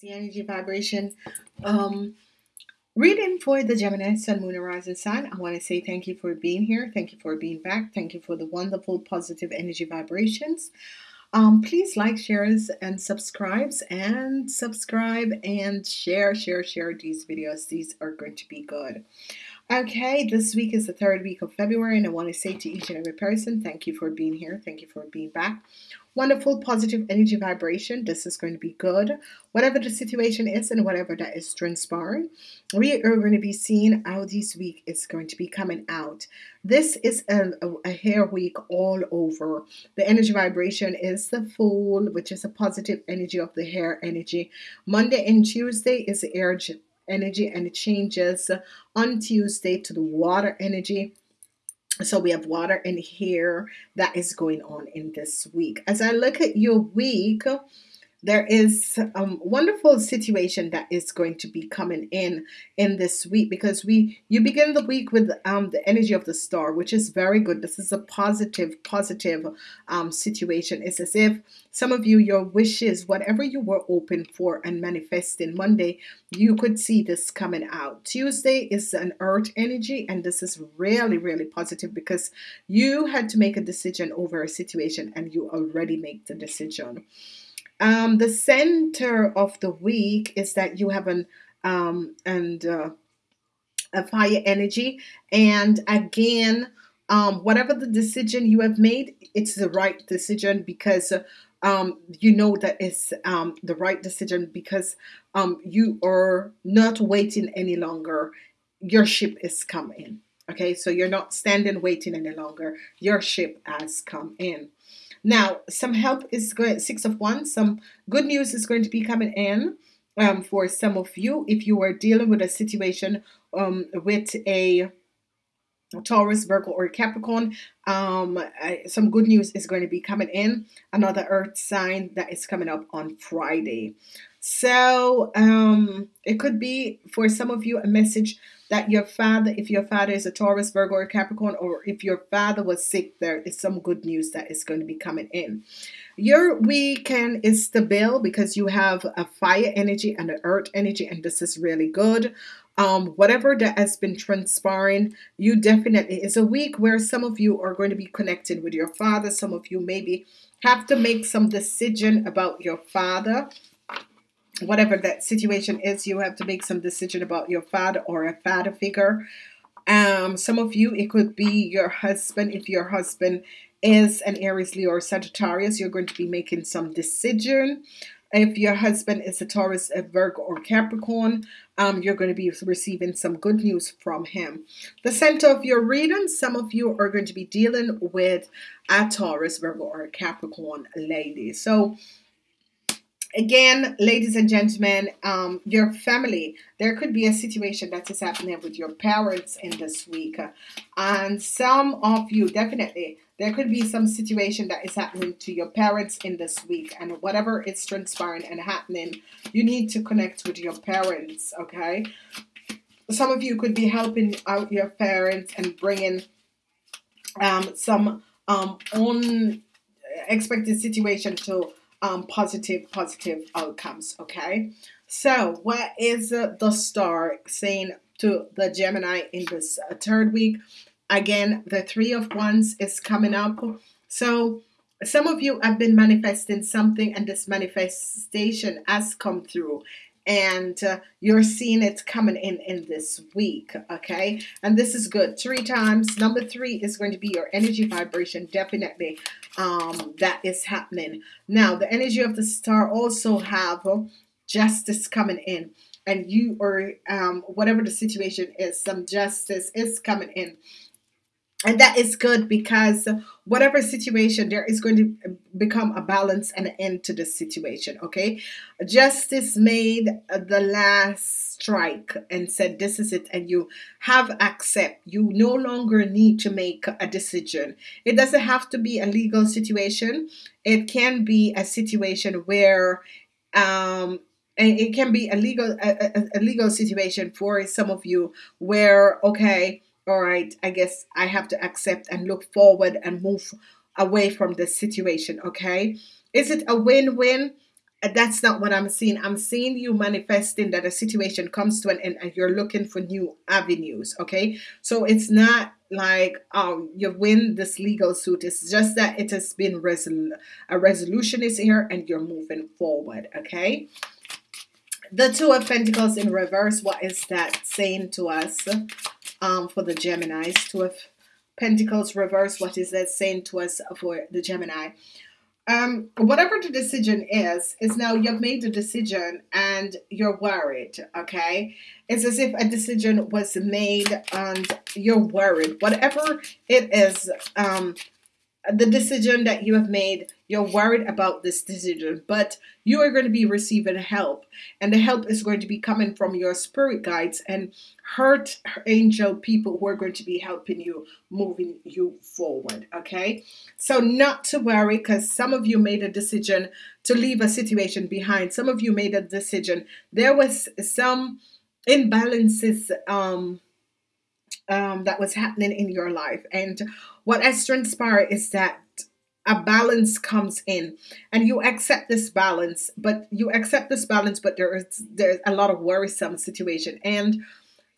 the energy vibration. Um reading for the gemini sun moon rising sign i want to say thank you for being here. Thank you for being back. Thank you for the wonderful positive energy vibrations. Um please like shares and subscribes and subscribe and share share share these videos. These are going to be good Okay, this week is the third week of February, and I want to say to each and every person, thank you for being here. Thank you for being back. Wonderful, positive energy vibration. This is going to be good. Whatever the situation is and whatever that is transpiring, we are going to be seeing how this week is going to be coming out. This is a, a, a hair week all over. The energy vibration is the Fool, which is a positive energy of the hair energy. Monday and Tuesday is the energy and it changes on Tuesday to the water energy. So we have water in here that is going on in this week. As I look at your week, there is a um, wonderful situation that is going to be coming in in this week because we you begin the week with um, the energy of the star which is very good. This is a positive positive um, situation. It's as if some of you your wishes whatever you were open for and manifesting monday you could see this coming out. Tuesday is an earth energy and this is really really positive because you had to make a decision over a situation and you already make the decision um, the center of the week is that you have an um, and uh, a fire energy, and again, um, whatever the decision you have made, it's the right decision because um, you know that it's um, the right decision because um, you are not waiting any longer. Your ship is coming. Okay, so you're not standing waiting any longer. Your ship has come in. Now, some help is going, six of wands, some good news is going to be coming in um, for some of you if you are dealing with a situation um, with a Taurus, Virgo, or Capricorn. Um, I, some good news is going to be coming in. Another Earth sign that is coming up on Friday. So um, it could be for some of you a message that your father, if your father is a Taurus, Virgo, or Capricorn, or if your father was sick, there is some good news that is going to be coming in. Your weekend is stable because you have a fire energy and an earth energy, and this is really good. Um, whatever that has been transpiring, you definitely it's a week where some of you are going to be connected with your father. Some of you maybe have to make some decision about your father whatever that situation is, you have to make some decision about your father or a father figure. Um, some of you, it could be your husband. If your husband is an Aries, Leo, or Sagittarius, you're going to be making some decision. If your husband is a Taurus, a Virgo, or Capricorn, um, you're going to be receiving some good news from him. The center of your reading, some of you are going to be dealing with a Taurus, Virgo, or a Capricorn lady. So again, ladies and gentlemen, um, your family, there could be a situation that is happening with your parents in this week. And some of you, definitely, there could be some situation that is happening to your parents in this week. And whatever is transpiring and happening, you need to connect with your parents, okay? Some of you could be helping out your parents and bringing um, some um, unexpected situation to um, positive, positive outcomes. Okay. So, what is uh, the star saying to the Gemini in this uh, third week? Again, the Three of Wands is coming up. So, some of you have been manifesting something, and this manifestation has come through and uh, you're seeing it coming in in this week okay? And this is good. Three times. Number three is going to be your energy vibration definitely um, that is happening. Now the energy of the star also have justice coming in. And you or um, whatever the situation is some justice is coming in and that is good because whatever situation there is going to become a balance and an end to the situation okay? Justice made the last strike and said this is it and you have accept. You no longer need to make a decision. It doesn't have to be a legal situation. It can be a situation where um it can be a legal a, a, a legal situation for some of you where okay all right, I guess I have to accept and look forward and move away from this situation, okay? Is it a win win? that's not what I'm seeing. I'm seeing you manifesting that a situation comes to an end and you're looking for new avenues. Okay. So it's not like um you win this legal suit. It's just that it has been resol- a resolution is here and you're moving forward. Okay. The two of pentacles in reverse. What is that saying to us um for the Geminis? Two of pentacles reverse. What is that saying to us for the Gemini? um, whatever the decision is, is now you've made the decision and you're worried. Okay, it's as if a decision was made and you're worried. Whatever it is, um, the decision that you have made, you're worried about this decision, but you are going to be receiving help, and the help is going to be coming from your spirit guides and earth angel people who are going to be helping you moving you forward. Okay, so not to worry because some of you made a decision to leave a situation behind, some of you made a decision, there was some imbalances. Um, um, that was happening in your life. And what has transpired is that a balance comes in and you accept this balance, but you accept this balance, but there is there's a lot of worrisome situation. And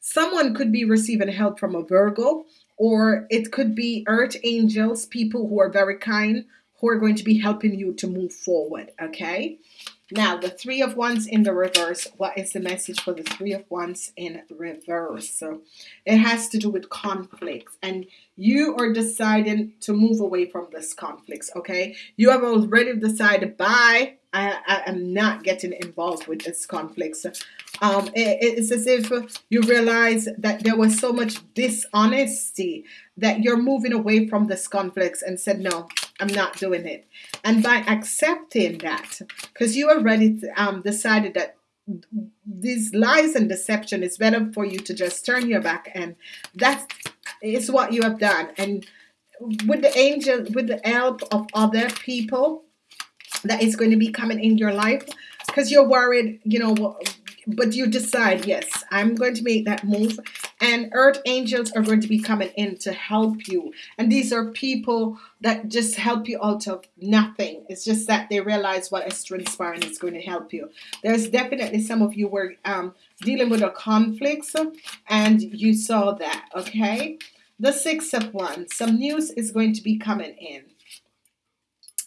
someone could be receiving help from a Virgo, or it could be earth angels, people who are very kind, who are going to be helping you to move forward. Okay. Now, the Three of Wands in the reverse. What is the message for the Three of Wands in reverse? So it has to do with conflicts, and you are deciding to move away from this conflicts. Okay, you have already decided. Bye. I, I am not getting involved with this conflicts. Um, it, it's as if you realize that there was so much dishonesty that you're moving away from this conflicts and said, no, I'm not doing it. And by accepting that, because you already um, decided that these lies and deception is better for you to just turn your back and that is what you have done and with the angel with the help of other people that is going to be coming in your life because you're worried you know but you decide, yes, I'm going to make that move. And earth angels are going to be coming in to help you. And these are people that just help you out of nothing. It's just that they realize what is transpiring is going to help you. There's definitely some of you were um, dealing with a conflict and you saw that, okay? The Six of Wands. Some news is going to be coming in.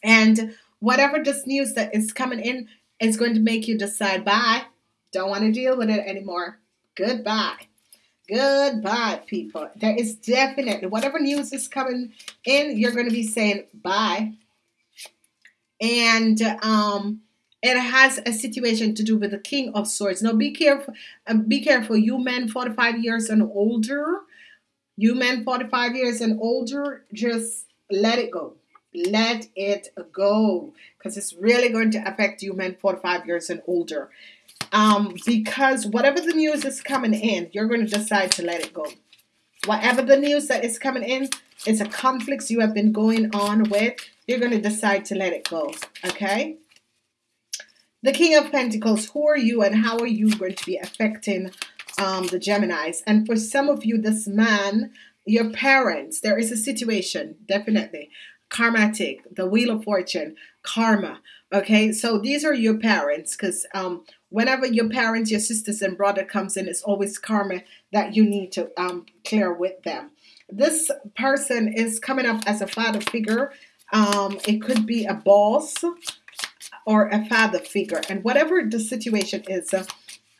And whatever this news that is coming in is going to make you decide, bye don't want to deal with it anymore. Goodbye. Goodbye, people. There is definitely, whatever news is coming in, you're going to be saying bye. And um, it has a situation to do with the King of Swords. Now, be careful. Uh, be careful. You men 45 years and older, you men 45 years and older, just let it go. Let it go because it's really going to affect you men 45 years and older um, because whatever the news is coming in, you're going to decide to let it go. Whatever the news that is coming in, it's a conflict you have been going on with, you're going to decide to let it go. Okay? The King of Pentacles, who are you and how are you going to be affecting um, the Geminis? And for some of you, this man, your parents, there is a situation, definitely. Karmatic, the Wheel of Fortune, karma. Okay, so these are your parents because um, whenever your parents, your sisters and brother comes in, it's always karma that you need to um, clear with them. This person is coming up as a father figure. Um, it could be a boss or a father figure, and whatever the situation is, uh,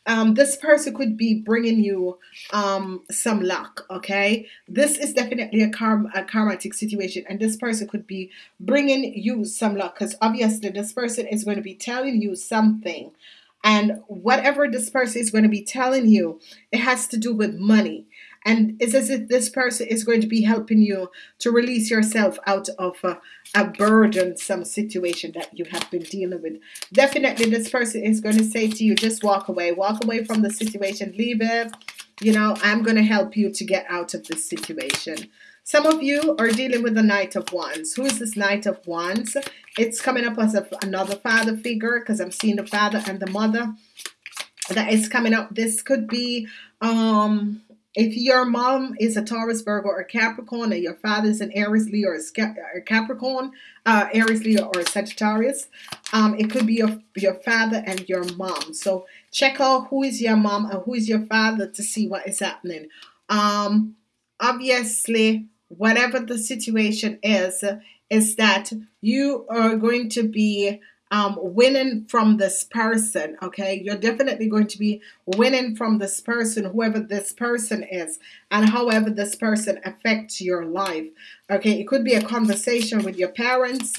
um, this person could be bringing you um, some luck. Okay, this is definitely a, karm- a karmatic situation, and this person could be bringing you some luck because obviously this person is going to be telling you something, and whatever this person is going to be telling you, it has to do with money. And it's as if this person is going to be helping you to release yourself out of a, a burdensome situation that you have been dealing with. Definitely, this person is going to say to you, just walk away. Walk away from the situation. Leave it. You know, I'm going to help you to get out of this situation. Some of you are dealing with the Knight of Wands. Who is this Knight of Wands? It's coming up as a, another father figure because I'm seeing the father and the mother that is coming up. This could be um if your mom is a Taurus, Virgo, or Capricorn, and your father is an Aries, Leo, or Capricorn, uh, Aries, Leo, or Sagittarius, um, it could be your, your father and your mom. So check out who is your mom and who is your father to see what is happening. Um, obviously, whatever the situation is, is that you are going to be um, winning from this person, okay? You're definitely going to be winning from this person, whoever this person is, and however this person affects your life, okay? It could be a conversation with your parents,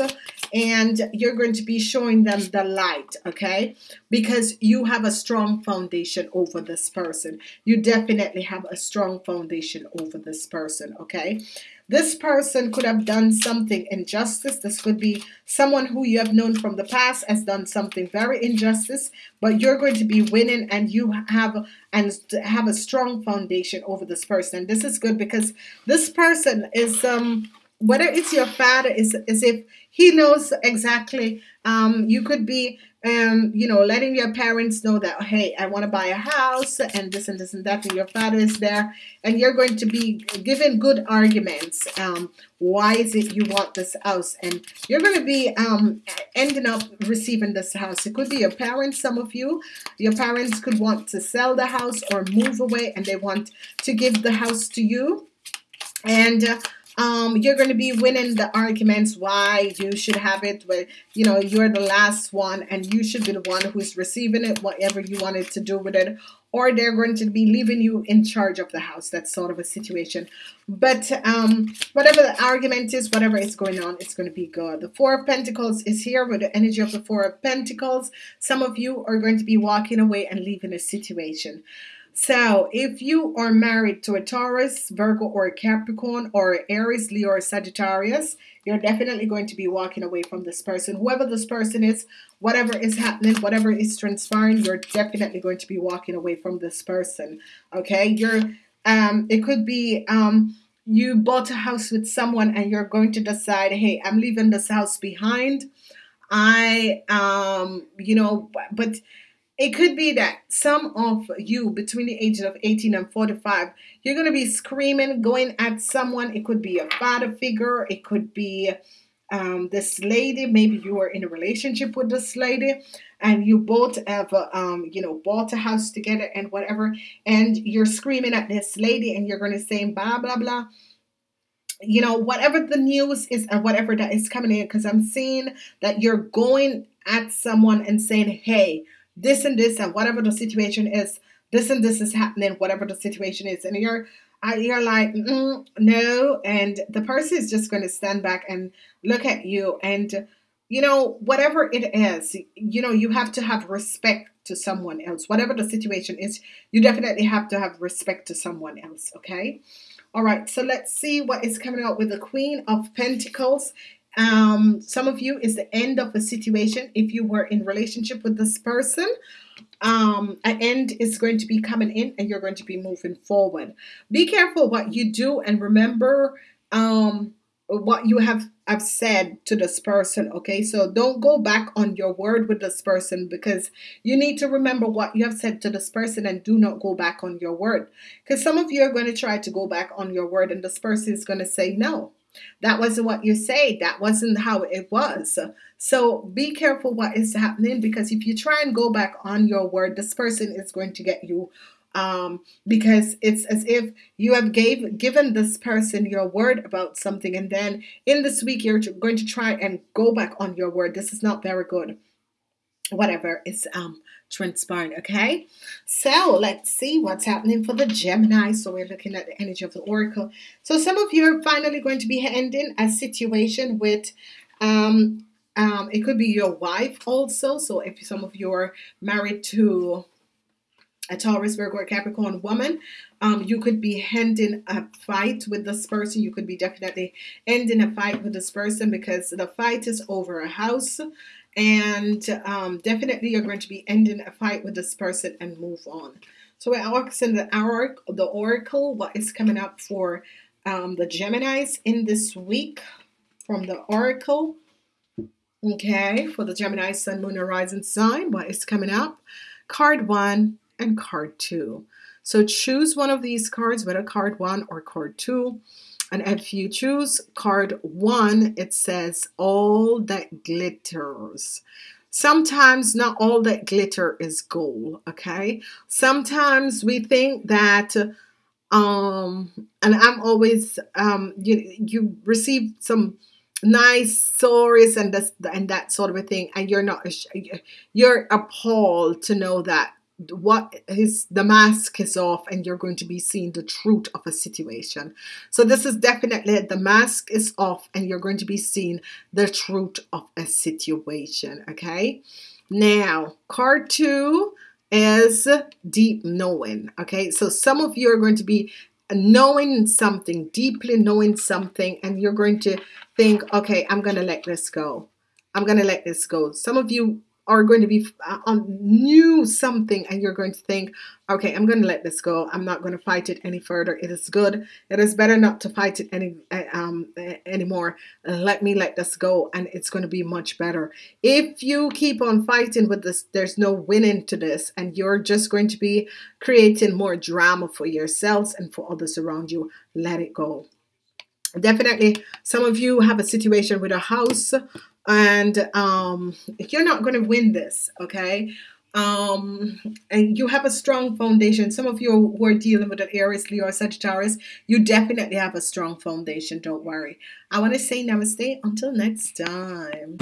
and you're going to be showing them the light, okay? Because you have a strong foundation over this person. You definitely have a strong foundation over this person, okay? This person could have done something injustice. This could be someone who you have known from the past has done something very injustice, but you're going to be winning and you have and have a strong foundation over this person. This is good because this person is um whether it's your father is as if he knows exactly um you could be um, you know, letting your parents know that, hey, I want to buy a house and this and this and that, and your father is there, and you're going to be given good arguments. Um, why is it you want this house? And you're going to be um, ending up receiving this house. It could be your parents, some of you. Your parents could want to sell the house or move away, and they want to give the house to you. And uh, um, you're going to be winning the arguments why you should have it but you know you're the last one and you should be the one who's receiving it whatever you wanted to do with it or they're going to be leaving you in charge of the house. That's sort of a situation. But um, whatever the argument is whatever is going on it's going to be good. The four of pentacles is here with the energy of the four of pentacles. Some of you are going to be walking away and leaving a situation so, if you are married to a Taurus, Virgo, or a Capricorn, or Aries, Leo, or Sagittarius, you're definitely going to be walking away from this person. Whoever this person is, whatever is happening, whatever is transpiring, you're definitely going to be walking away from this person. Okay, you're. Um, it could be um, you bought a house with someone and you're going to decide, hey, I'm leaving this house behind. I, um, you know, but it could be that some of you between the ages of 18 and 45, you're going to be screaming, going at someone. It could be a father figure. It could be um, this lady. Maybe you are in a relationship with this lady and you both have, um, you know, bought a house together and whatever. And you're screaming at this lady and you're going to say blah, blah, blah you know, whatever the news is and whatever that is coming in, because I'm seeing that you're going at someone and saying, hey, this and this and whatever the situation is, this and this is happening, whatever the situation is, and you're you're like mm, no, and the person is just going to stand back and look at you, and you know whatever it is, you know you have to have respect to someone else, whatever the situation is, you definitely have to have respect to someone else. Okay. All right, so let's see what is coming out with the Queen of Pentacles. Um, some of you is the end of a situation. If you were in relationship with this person, um, an end is going to be coming in and you're going to be moving forward. Be careful what you do and remember um, what you have, have said to this person. Okay, so don't go back on your word with this person because you need to remember what you have said to this person and do not go back on your word. Because some of you are going to try to go back on your word and this person is going to say no. That wasn't what you say. That wasn't how it was. So be careful what is happening because if you try and go back on your word, this person is going to get you um, because it's as if you have gave given this person your word about something and then in this week you're going to try and go back on your word. This is not very good. Whatever is um transpiring. Okay, so let's see what's happening for the Gemini. So we're looking at the energy of the Oracle. So some of you are finally going to be ending a situation with. Um, um, it could be your wife also. So if some of you are married to a Taurus, Virgo, or Capricorn woman, um, you could be ending a fight with this person. You could be definitely ending a fight with this person because the fight is over a house and um, definitely you're going to be ending a fight with this person and move on. So we're asking the oracle, the oracle, what is coming up for um, the Gemini's in this week from the oracle. Okay, for the Gemini Sun, Moon, Horizon sign, what is coming up? Card one, and card two. So choose one of these cards, whether card one or card two. And if you choose card one, it says all that glitters. Sometimes not all that glitter is gold, okay? Sometimes we think that um and I'm always um you you receive some nice stories and this and that sort of a thing and you're not you're appalled to know that what is the mask is off and you're going to be seeing the truth of a situation. So this is definitely the mask is off and you're going to be seeing the truth of a situation okay? Now card two is deep knowing okay? So some of you are going to be knowing something deeply knowing something and you're going to think okay i'm to let this go. I'm to let this go. Some of you are going to be uh, on new something and you're going to think okay i'm going to let this go. I'm not going to fight it any further. It is good. It is better not to fight it any uh, um anymore. Let me let this go and it's going to be much better. If you keep on fighting with this there's no winning to this and you're just going to be creating more drama for yourselves and for others around you let it go. Definitely some of you have a situation with a house and um, you're not going to win this, okay? Um, and you have a strong foundation. Some of you who are dealing with an Aries, Leo, or Sagittarius, you definitely have a strong foundation. Don't worry. I want to say namaste until next time.